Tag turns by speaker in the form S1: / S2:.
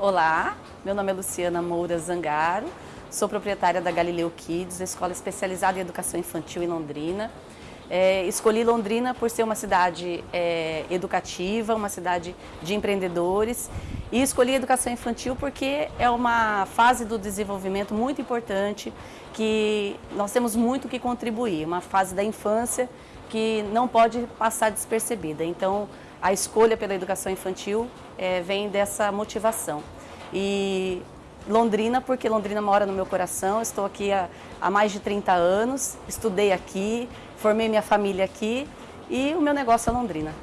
S1: Olá, meu nome é Luciana Moura Zangaro, sou proprietária da Galileu Kids, escola especializada em educação infantil em Londrina. É, escolhi Londrina por ser uma cidade é, educativa, uma cidade de empreendedores e escolhi educação infantil porque é uma fase do desenvolvimento muito importante que nós temos muito que contribuir, uma fase da infância que não pode passar despercebida. Então, a escolha pela educação infantil é, vem dessa motivação. E Londrina, porque Londrina mora no meu coração, estou aqui há, há mais de 30 anos, estudei aqui, formei minha família aqui e o meu negócio é Londrina.